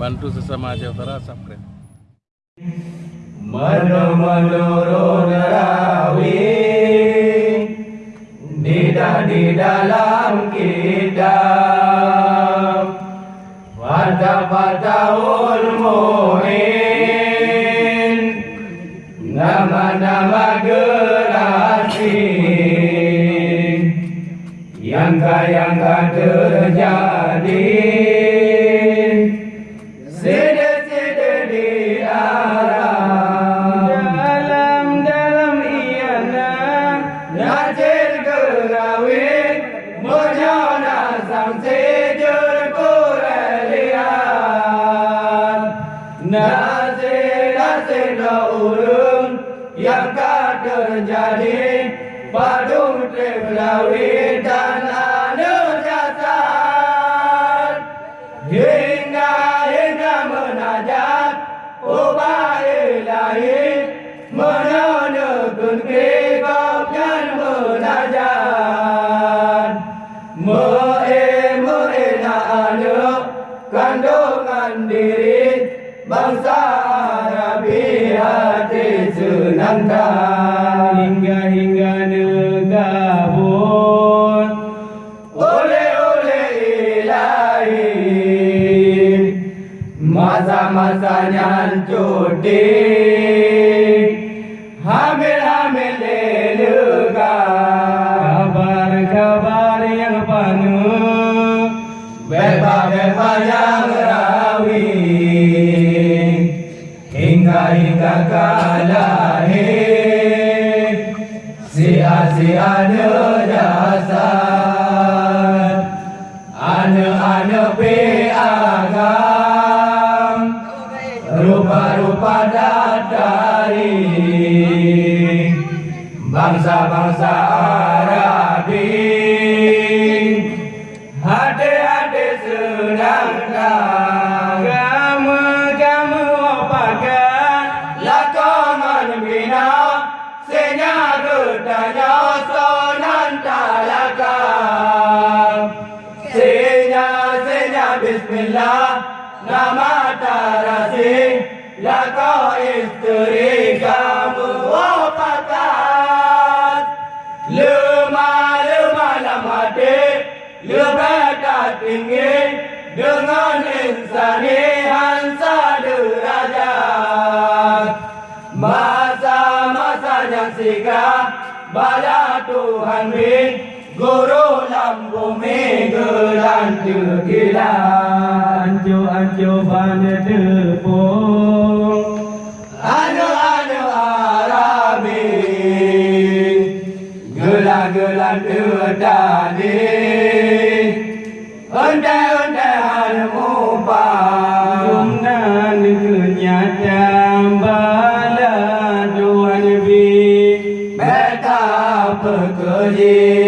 bantu sesama Aceh Utara subscribe Menurut rawi Tidak di dalam kitab Fata-fatahul mu'in Nama-nama gerasi Yang-yang terjadi തമസ ഞാൻ ചൂട്ടി ഹമിൽ ഹമിലേലുക ഖബർ ഖബർ യഹ്പനു വെബ വെബ യാറാവി ഹിംഗ ഹിംഗ കാലാഹേ. സിയാ സിയാ നരാ. Bangsa-bangsa hansa derajat Masa-masa yang sigap Bala Tuhan bin Guru lam bumi gelan tegilan. Anjo-anjo bana tepung. Anu-anu Arabi Gelan-gelan terdadi जी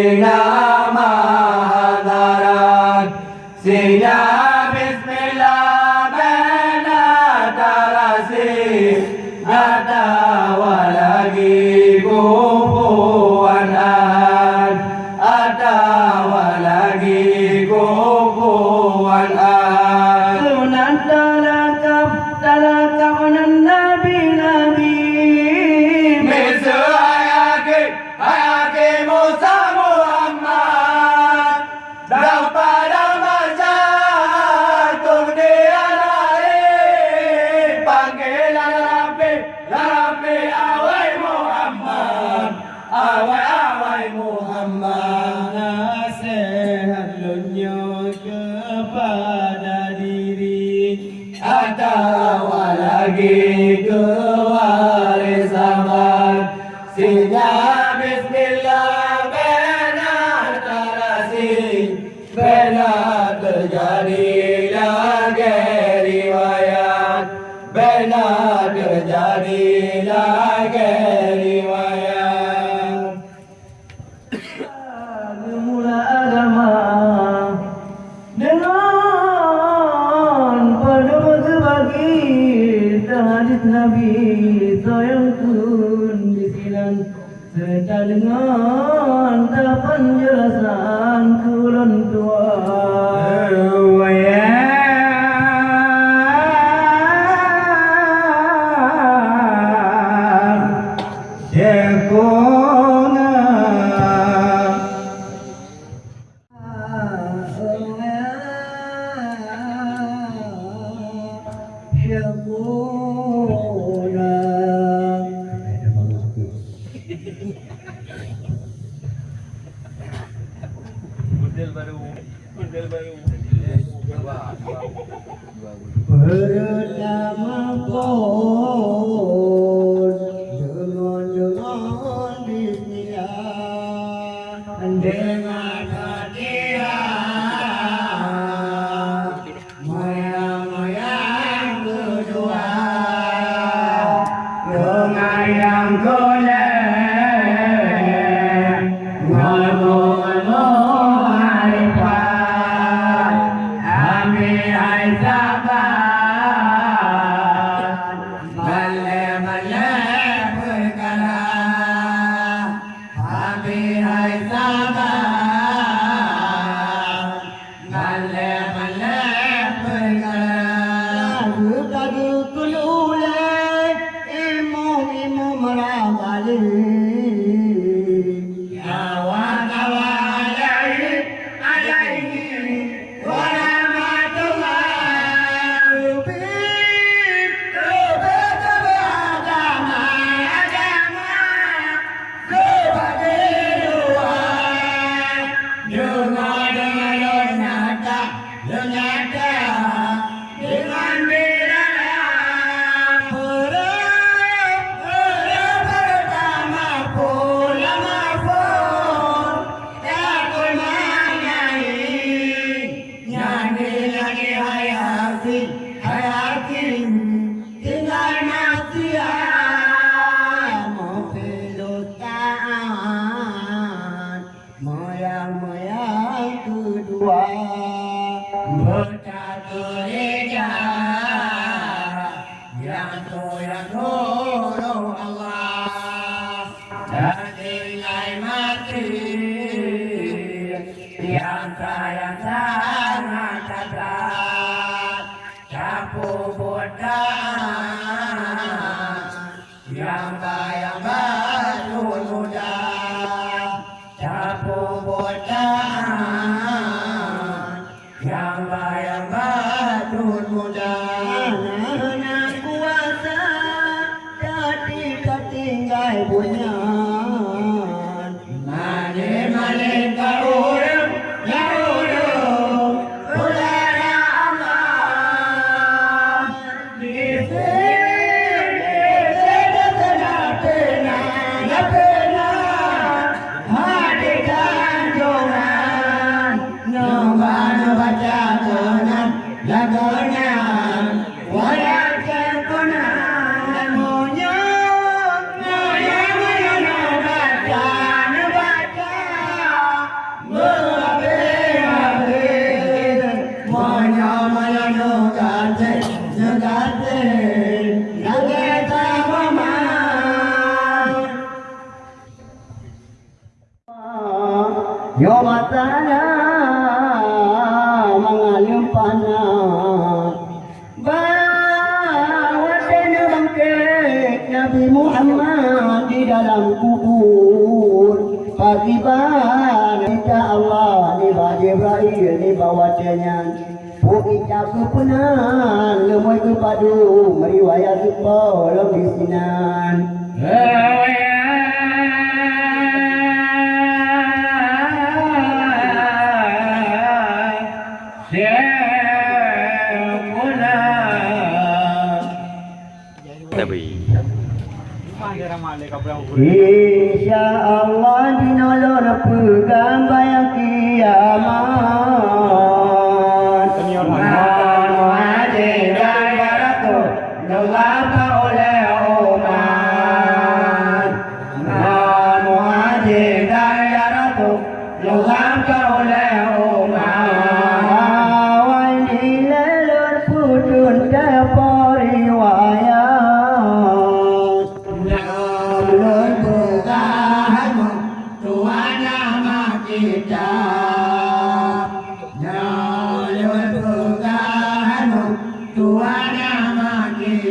lagi ke terhadis Nabi sayang pun disilang serta dengan tapan jelasan kulon tua. aku penang lemoi ke padu meriwayat supa lo bisinan Insya Allah dinolor pegang bayang kiamat.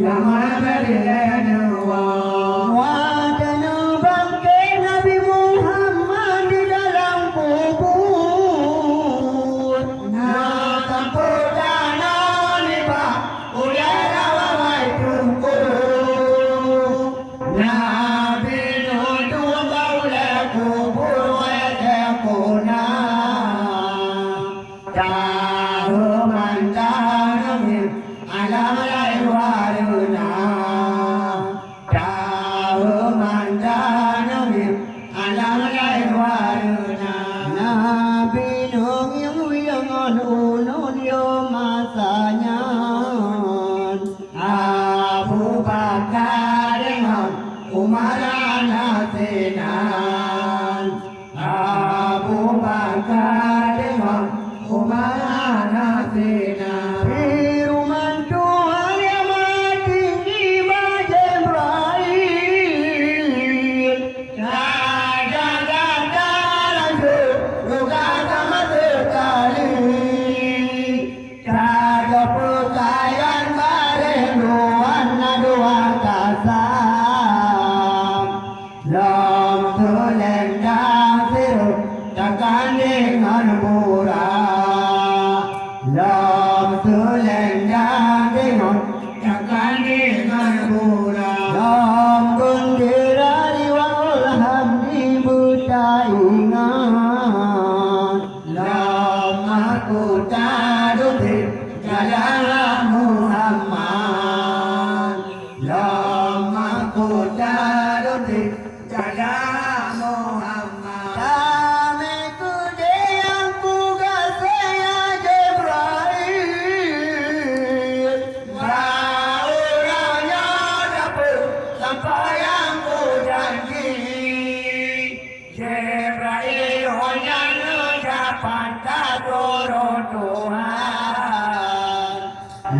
Yeah.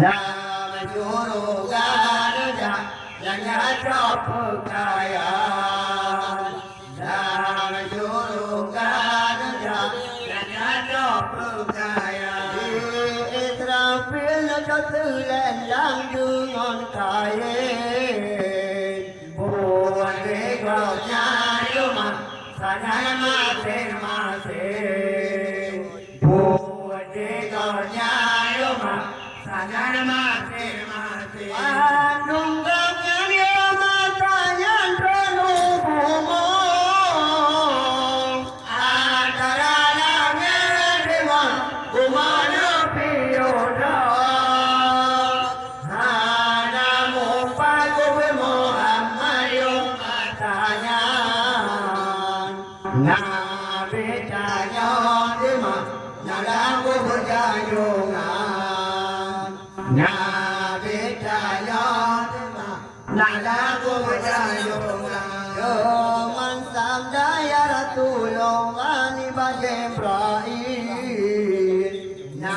Nam Guru Garja Yanga Chopukaya Nam Guru Garja Yanga Chopukaya Israfil cho tư lên làm dư ngọn cài Buồn đi vào nhà yêu mặt Sa nhà ma thế Renato. tulungan ibadah Na